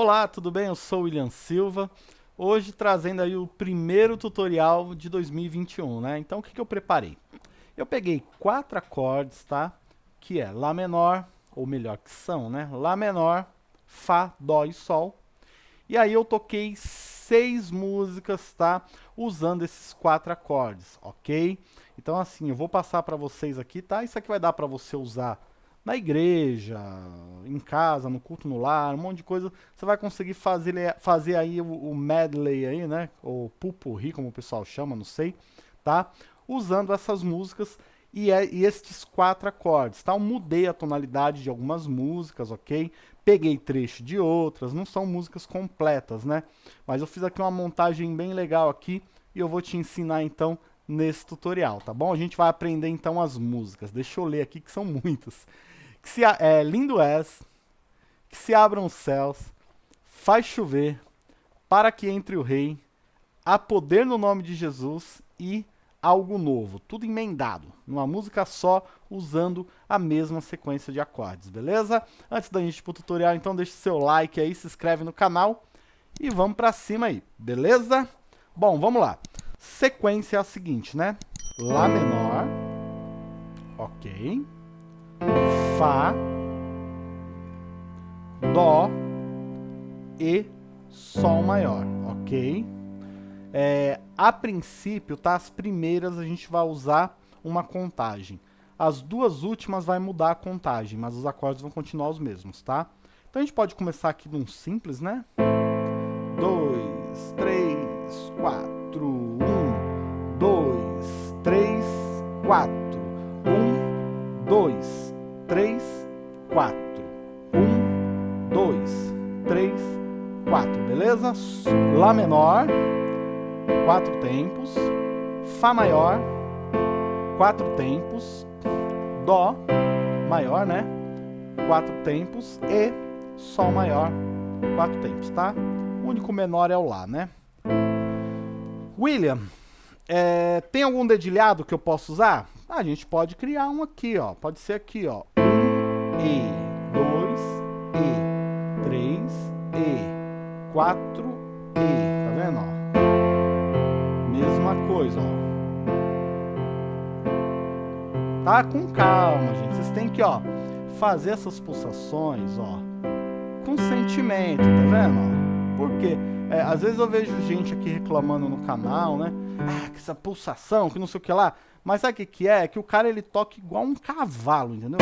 Olá, tudo bem? Eu sou o William Silva. Hoje trazendo aí o primeiro tutorial de 2021, né? Então o que, que eu preparei? Eu peguei quatro acordes, tá? Que é Lá menor, ou melhor que são, né? Lá menor, Fá, Dó e Sol. E aí eu toquei seis músicas, tá? Usando esses quatro acordes, ok? Então assim, eu vou passar para vocês aqui, tá? Isso aqui vai dar para você usar na igreja, em casa, no culto no lar, um monte de coisa, você vai conseguir fazer, fazer aí o, o medley aí, né, ou pupurri, como o pessoal chama, não sei, tá? Usando essas músicas e, é, e estes quatro acordes, tá? Eu mudei a tonalidade de algumas músicas, ok? Peguei trecho de outras, não são músicas completas, né? Mas eu fiz aqui uma montagem bem legal aqui e eu vou te ensinar então nesse tutorial, tá bom? A gente vai aprender então as músicas. Deixa eu ler aqui que são muitas que se, é, lindo és, que se abram os céus, faz chover, para que entre o rei, há poder no nome de Jesus e algo novo, tudo emendado, numa música só, usando a mesma sequência de acordes, beleza? Antes da gente ir pro tutorial, então deixe seu like aí, se inscreve no canal e vamos pra cima aí, beleza? Bom, vamos lá. Sequência é a seguinte, né? Lá menor, ok. Fá, Dó e Sol maior, ok? É, a princípio, tá? As primeiras a gente vai usar uma contagem. As duas últimas vai mudar a contagem, mas os acordes vão continuar os mesmos, tá? Então a gente pode começar aqui num simples, né? Dois, três, quatro, um, dois, três, quatro, um, dois, 3, 4. 1, 2, 3, 4, beleza? Lá menor, 4 tempos. Fá maior, 4 tempos. Dó maior, né? 4 tempos. E Sol maior, 4 tempos, tá? O único menor é o Lá, né? William, é, tem algum dedilhado que eu posso usar? a gente pode criar um aqui, ó. Pode ser aqui, ó. E, 2, E, 3, E, 4, E. Tá vendo, ó? Mesma coisa, ó. Tá? Com calma, gente. Vocês têm que, ó, fazer essas pulsações, ó, com sentimento, tá vendo, ó? Por quê? É, às vezes eu vejo gente aqui reclamando no canal, né? Ah, que essa pulsação, que não sei o que lá. Mas sabe o que, que é? É que o cara ele toca igual um cavalo, entendeu?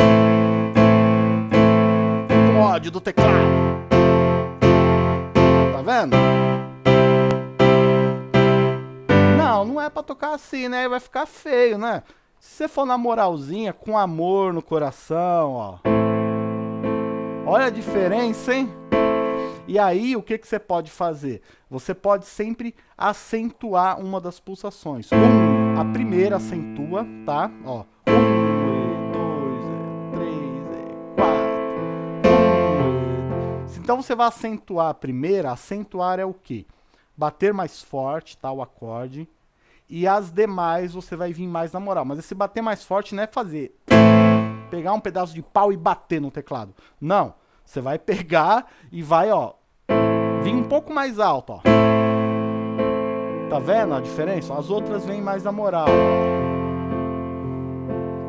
Ódio do teclado. Tá vendo? Não, não é pra tocar assim, né? Vai ficar feio, né? Se você for na moralzinha, com amor no coração, ó. Olha a diferença, hein? E aí, o que, que você pode fazer? Você pode sempre acentuar uma das pulsações. Um, a primeira acentua, tá? Ó, Então você vai acentuar a primeira, acentuar é o quê? Bater mais forte, tá, o acorde, e as demais você vai vir mais na moral. Mas esse bater mais forte não é fazer pegar um pedaço de pau e bater no teclado. Não, você vai pegar e vai, ó, vir um pouco mais alto, ó. Tá vendo a diferença? As outras vêm mais na moral.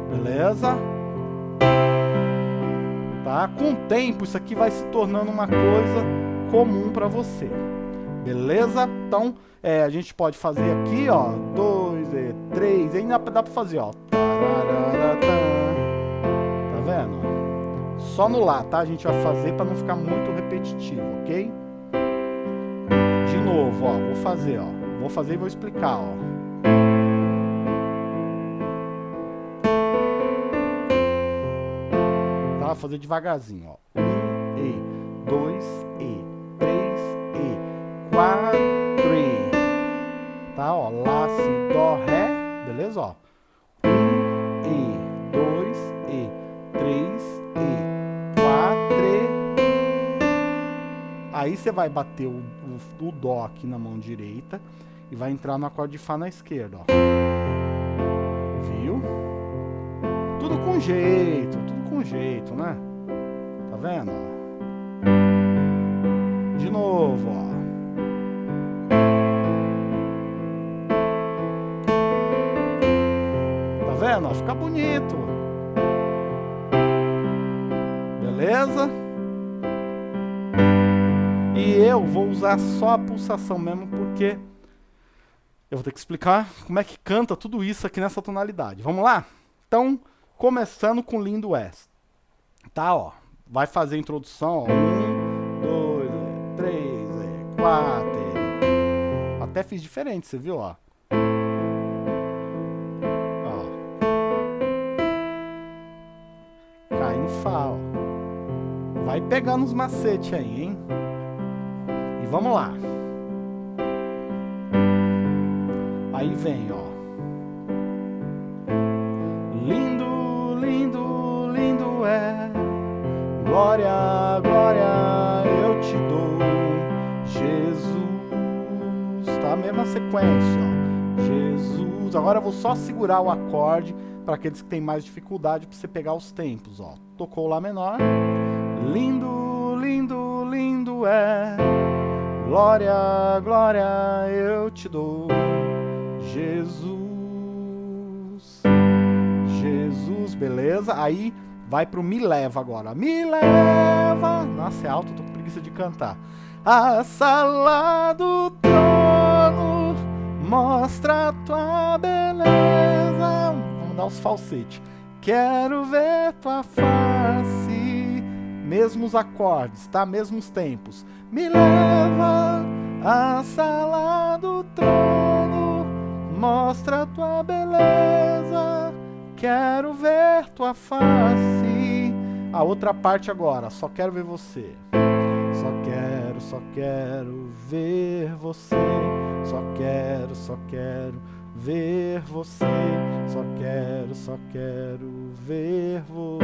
Beleza? Tá? Com o tempo, isso aqui vai se tornando uma coisa comum para você. Beleza? Então, é, a gente pode fazer aqui, ó, dois, e três, ainda dá para fazer, ó. Tá vendo? Só no Lá, tá? A gente vai fazer para não ficar muito repetitivo, ok? De novo, ó, vou fazer, ó. Vou fazer e vou explicar, ó. Fazer devagarzinho, ó. Um, E, dois, E, três, E, quatro, E. Tá, ó. Lá, Si, Dó, Ré. Beleza, ó. Um, E, dois, E, três, E, quatro, E. Aí você vai bater o, o, o Dó aqui na mão direita e vai entrar no acorde de Fá na esquerda, ó. Viu? Tudo com jeito, mesmo jeito, né? Tá vendo? De novo, ó. Tá vendo? Fica bonito. Beleza? E eu vou usar só a pulsação mesmo, porque eu vou ter que explicar como é que canta tudo isso aqui nessa tonalidade. Vamos lá? Então começando com Lindo West. Tá, ó. Vai fazer a introdução, ó. Um, dois, três, quatro. Até fiz diferente, você viu, ó. Ó. Cai no Fá, ó. Vai pegando os macetes aí, hein? E vamos lá. Aí vem, ó. Glória, glória eu te dou, Jesus. Tá a mesma sequência, ó. Jesus. Agora eu vou só segurar o acorde para aqueles que têm mais dificuldade para você pegar os tempos, ó. Tocou o Lá menor. Lindo, lindo, lindo é. Glória, glória eu te dou. Jesus, Jesus, beleza? Aí vai pro me leva agora. Me leva. Nossa, é alto, tô com preguiça de cantar. A sala do trono mostra tua beleza. Vamos dar os falsetes. Quero ver tua face. Mesmos acordes, tá? Mesmos tempos. Me leva à sala do trono Mostra tua beleza, quero ver tua face. A outra parte agora, só quero ver você. Só quero, só quero ver você. Só quero, só quero ver você. Só quero, só quero ver você.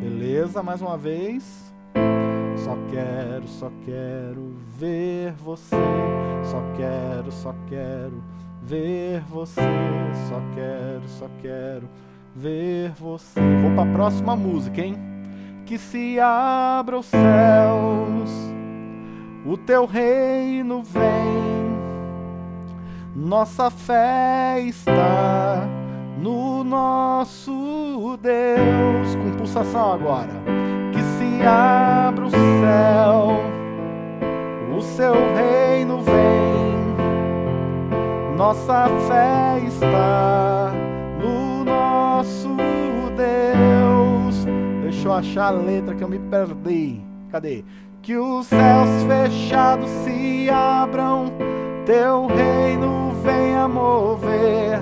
Beleza? Mais uma vez. Só quero, só quero ver você. Só quero, só quero ver você. Só quero, só quero ver você. Vou para a próxima música, hein? Que se abra os céus, o teu reino vem. Nossa fé está no nosso Deus. Com pulsação agora abra o céu, o seu reino vem, nossa fé está no nosso Deus. Deixa eu achar a letra que eu me perdi. Cadê? Que os céus fechados se abram, teu reino venha mover.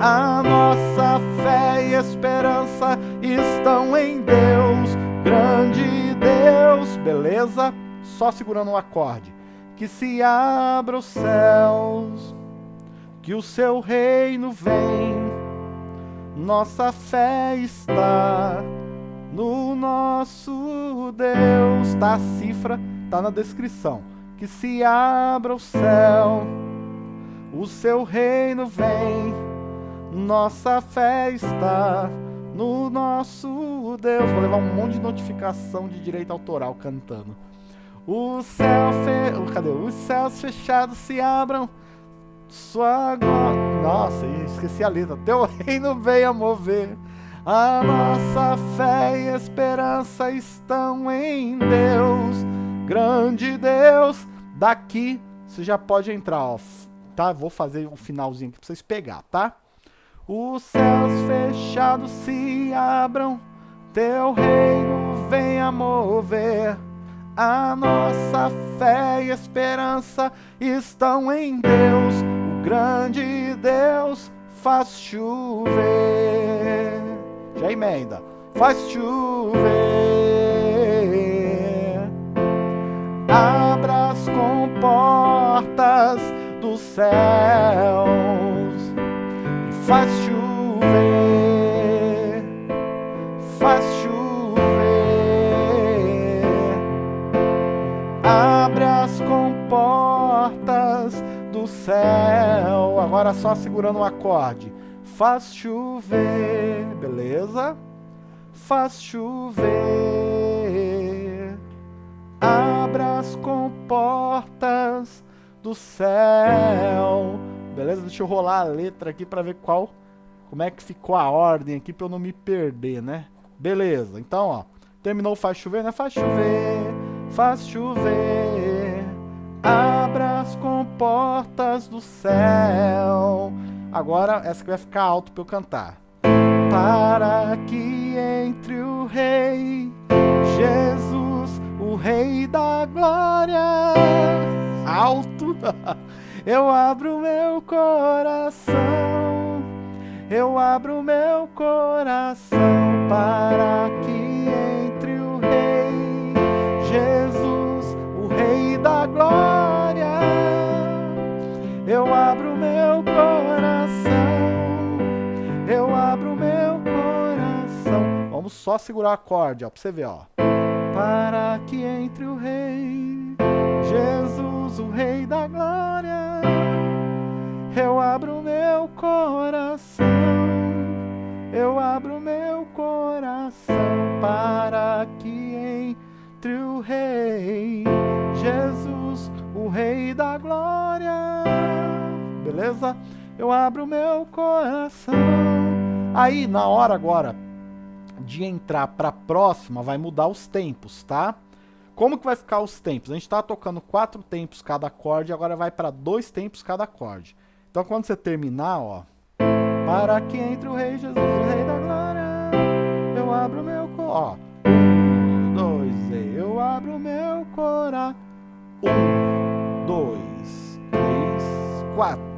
A nossa fé e esperança estão em Deus Grande Deus, beleza? Só segurando o acorde. Que se abra os céus, que o seu reino vem. Nossa fé está no nosso Deus. Tá a cifra, tá na descrição. Que se abra o céu, o seu reino vem. Nossa fé está no nosso Deus. Vou levar um monte de notificação de direito autoral cantando. O céu fe... Cadê? Os céus fechados se abram. Sua glória. Nossa, esqueci a letra. Teu reino venha mover. A nossa fé e esperança estão em Deus. Grande Deus. Daqui você já pode entrar, ó. Tá? Vou fazer um finalzinho aqui pra vocês pegar, tá? Os céus fechados se abram, teu reino venha mover. A nossa fé e esperança estão em Deus, grande Deus faz chover. Já emenda, faz chover. Abra as comportas dos céus faz chover, faz chover, céu. Agora só segurando o acorde, faz chover, beleza? Faz chover, abra as comportas do céu Beleza? Deixa eu rolar a letra aqui para ver qual como é que ficou a ordem aqui pra eu não me perder, né? Beleza, então, ó, terminou faz chover, né? Faz chover, faz chover, as comportas do céu. Agora, essa que vai ficar alto pra eu cantar. Para que entre o Rei Jesus, o Rei da Glória. Alto! Eu abro meu coração, eu abro meu coração para que entre o Rei Jesus, o Rei da Glória. Eu abro meu coração, eu abro meu coração. Vamos só segurar o acorde, ó, pra você ver, ó. Para que entre o Rei Jesus, o Rei da Glória, eu abro meu coração, eu abro meu coração. Para que entre o Rei Jesus, o Rei da Glória, beleza? Eu abro meu coração. Aí, na hora agora de entrar para a próxima, vai mudar os tempos, tá? Como que vai ficar os tempos? A gente está tocando quatro tempos cada acorde, agora vai para dois tempos cada acorde. Então quando você terminar, ó, para que entre o Rei Jesus, o Rei da Glória, eu abro meu coração. Um, dois, eu abro meu coração. Um, dois, três, quatro.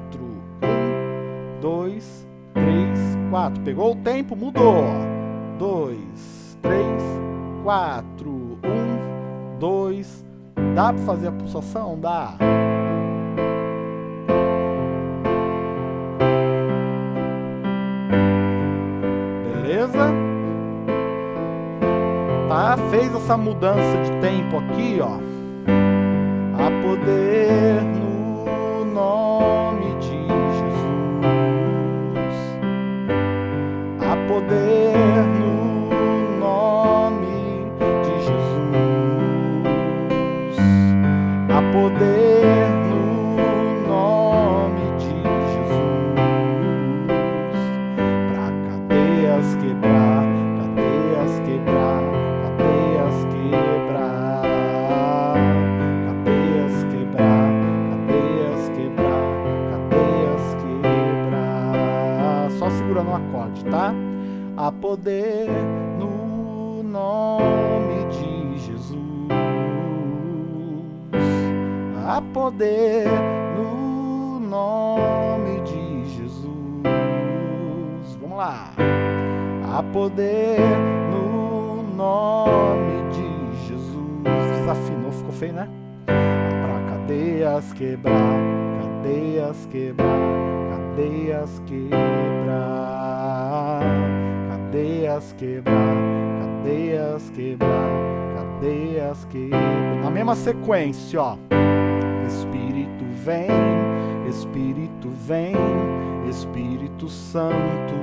Um, dois, três, quatro. Pegou o tempo, mudou. Dois, três, quatro dois. Dá para fazer a pulsação? Dá. Beleza? Tá? Fez essa mudança de tempo aqui, ó. A poder poder no nome poder no poder no nome de Jesus. Há poder no nome de Jesus. Vamos lá. Há poder no nome de Jesus. Desafinou, ficou feio, né? Pra cadeias quebrar, cadeias quebrar, cadeias quebrar, cadeias quebrar, cadeias quebrar, cadeias quebrar. Na mesma sequência, ó. Espírito vem, Espírito vem, Espírito Santo.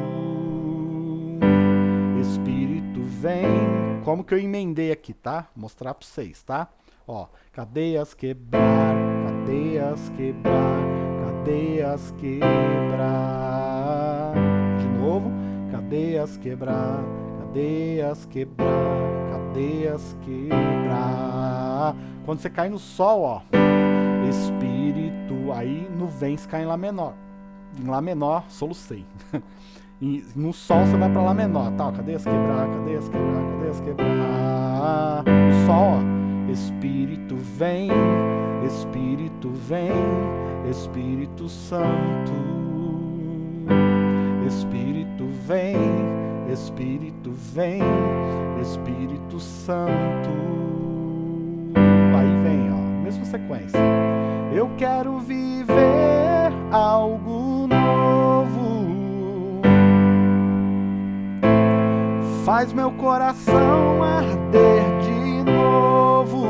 Espírito vem. Como que eu emendei aqui, tá? Vou mostrar para vocês, tá? Ó, cadeias quebrar, cadeias quebrar, cadeias quebrar. Cadeias quebrar, cadeias quebrar, cadeias quebrar. Quando você cai no sol, ó, Espírito, aí no vem cai em Lá menor. Em Lá menor, solucei. e no Sol você vai para Lá menor. Tá, cadê as quebrar, cadê as quebrar, cadê as quebrar? O Sol, ó. Espírito vem, Espírito vem, Espírito Santo. Espírito vem, Espírito vem, Espírito Santo. Aí vem, ó, mesma sequência. Eu quero viver algo novo. Faz meu coração arder de novo,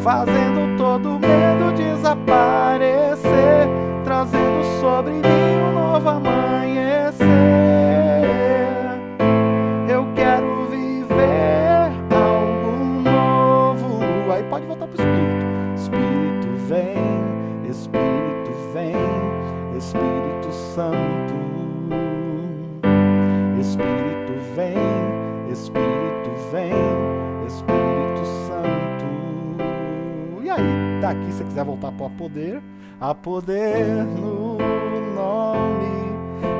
fazendo todo medo desaparecer, poder, a poder no nome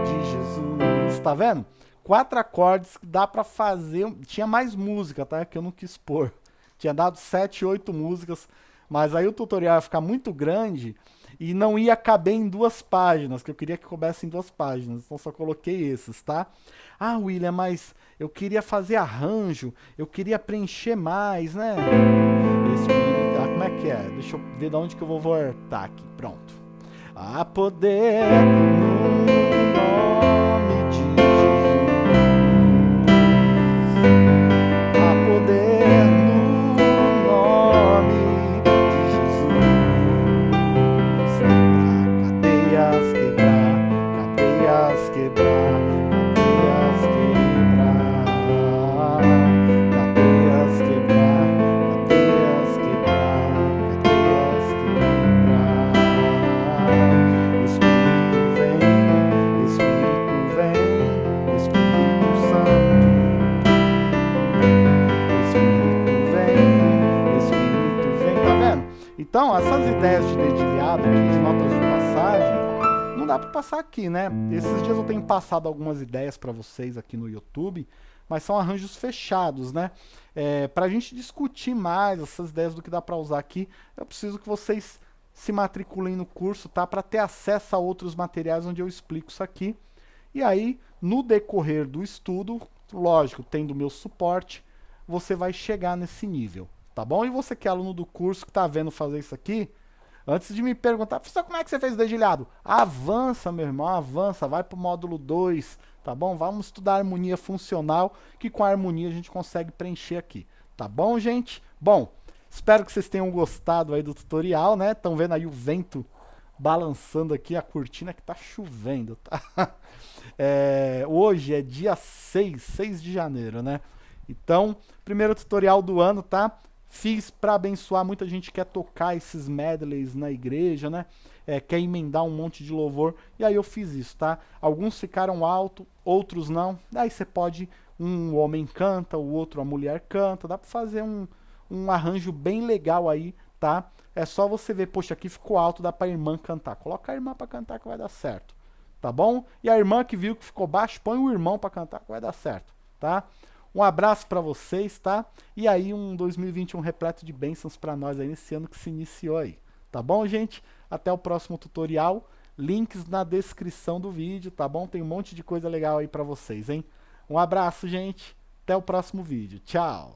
de Jesus. Tá vendo? Quatro acordes que dá para fazer. Tinha mais música, tá? Que eu não quis pôr. Tinha dado sete, oito músicas, mas aí o tutorial ia ficar muito grande e não ia caber em duas páginas, que eu queria que coubesse em duas páginas, então só coloquei esses, tá? Ah, William, mas eu queria fazer arranjo, eu queria preencher mais, né? Esse, que é? Deixa eu ver de onde que eu vou voltar aqui, pronto. A poder Então, essas ideias de dedilhado aqui, de notas de passagem, não dá para passar aqui, né? Esses dias eu tenho passado algumas ideias para vocês aqui no YouTube, mas são arranjos fechados, né? É, para a gente discutir mais essas ideias do que dá para usar aqui, eu preciso que vocês se matriculem no curso, tá? Para ter acesso a outros materiais onde eu explico isso aqui. E aí, no decorrer do estudo, lógico, tendo meu suporte, você vai chegar nesse nível, tá bom? E você que é aluno do curso, que está vendo fazer isso aqui, antes de me perguntar, professor, como é que você fez o dedilhado? Avança, meu irmão, avança, vai para o módulo 2, tá bom? Vamos estudar harmonia funcional, que com a harmonia a gente consegue preencher aqui, tá bom, gente? Bom, espero que vocês tenham gostado aí do tutorial, né? Estão vendo aí o vento balançando aqui a cortina que tá chovendo, tá? É, hoje é dia 6, 6 de janeiro, né? Então, primeiro tutorial do ano, tá? Fiz para abençoar, muita gente quer tocar esses medleys na igreja, né? É, quer emendar um monte de louvor, e aí eu fiz isso, tá? Alguns ficaram alto, outros não. Daí você pode, um homem canta, o outro a mulher canta, dá para fazer um, um arranjo bem legal aí, tá? É só você ver, poxa, aqui ficou alto, dá pra irmã cantar. Coloca a irmã para cantar que vai dar certo tá bom? E a irmã que viu que ficou baixo, põe o irmão para cantar que vai dar certo, tá? Um abraço para vocês, tá? E aí um 2021 repleto de bênçãos para nós aí nesse ano que se iniciou aí, tá bom, gente? Até o próximo tutorial, links na descrição do vídeo, tá bom? Tem um monte de coisa legal aí para vocês, hein? Um abraço, gente. Até o próximo vídeo. Tchau.